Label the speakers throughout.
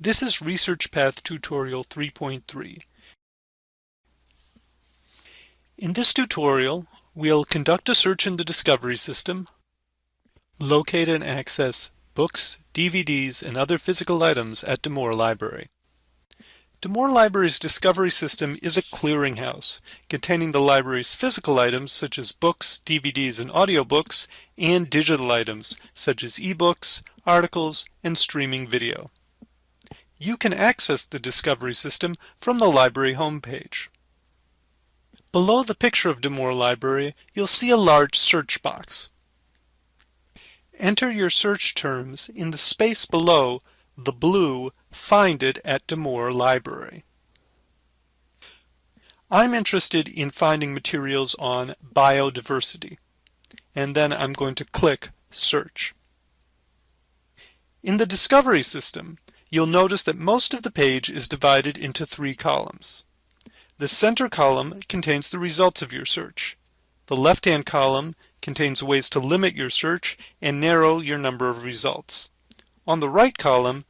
Speaker 1: This is Research Path Tutorial 3.3. In this tutorial, we'll conduct a search in the Discovery System, locate and access books, DVDs, and other physical items at DeMoore Library. DeMoore Library's Discovery System is a clearinghouse containing the library's physical items such as books, DVDs, and audiobooks, and digital items such as ebooks, articles, and streaming video. You can access the Discovery System from the library homepage. Below the picture of DeMoore Library, you'll see a large search box. Enter your search terms in the space below the blue Find It at DeMoore Library. I'm interested in finding materials on biodiversity, and then I'm going to click Search. In the Discovery System, you'll notice that most of the page is divided into three columns. The center column contains the results of your search. The left-hand column contains ways to limit your search and narrow your number of results. On the right column,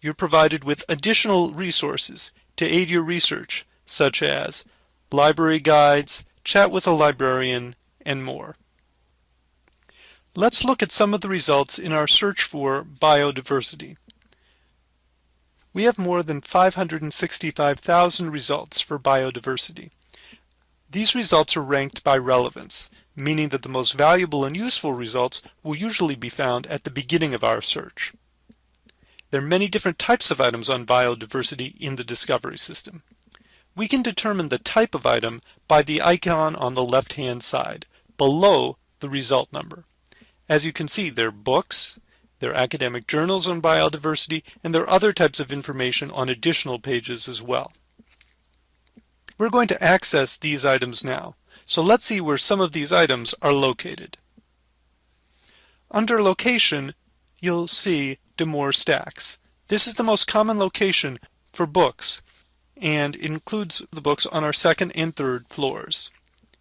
Speaker 1: you're provided with additional resources to aid your research, such as library guides, chat with a librarian, and more. Let's look at some of the results in our search for biodiversity. We have more than 565,000 results for biodiversity. These results are ranked by relevance, meaning that the most valuable and useful results will usually be found at the beginning of our search. There are many different types of items on biodiversity in the discovery system. We can determine the type of item by the icon on the left-hand side, below the result number. As you can see, there are books, there are academic journals on biodiversity, and there other types of information on additional pages as well. We're going to access these items now. So let's see where some of these items are located. Under location, you'll see DeMoore Stacks. This is the most common location for books and includes the books on our second and third floors.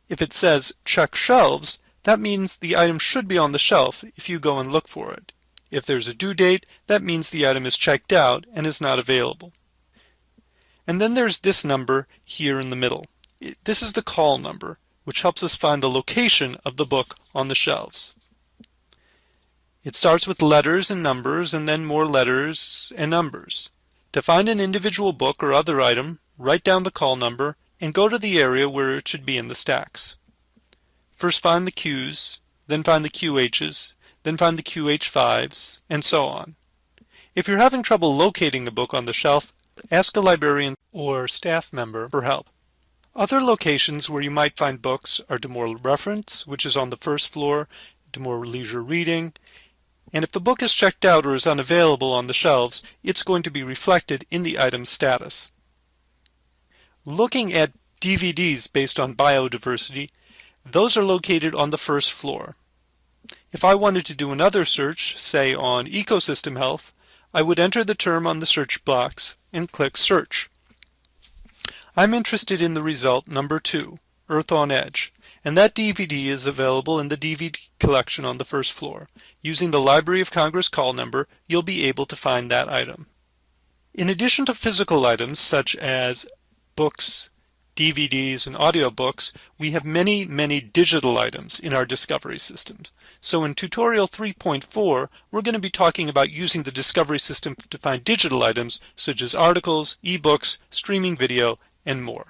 Speaker 1: If it says check shelves, that means the item should be on the shelf if you go and look for it. If there's a due date, that means the item is checked out and is not available. And then there's this number here in the middle. This is the call number which helps us find the location of the book on the shelves. It starts with letters and numbers and then more letters and numbers. To find an individual book or other item, write down the call number and go to the area where it should be in the stacks. First find the Qs, then find the QHs, then find the QH5s, and so on. If you're having trouble locating the book on the shelf, ask a librarian or staff member for help. Other locations where you might find books are DeMoore Reference, which is on the first floor, DeMoore Leisure Reading, and if the book is checked out or is unavailable on the shelves, it's going to be reflected in the item's status. Looking at DVDs based on biodiversity, those are located on the first floor. If I wanted to do another search, say on ecosystem health, I would enter the term on the search box and click search. I'm interested in the result number 2, Earth on Edge, and that DVD is available in the DVD collection on the first floor. Using the Library of Congress call number, you'll be able to find that item. In addition to physical items such as books, DVDs, and audiobooks, we have many, many digital items in our discovery systems. So in tutorial 3.4, we're going to be talking about using the discovery system to find digital items such as articles, ebooks, streaming video, and more.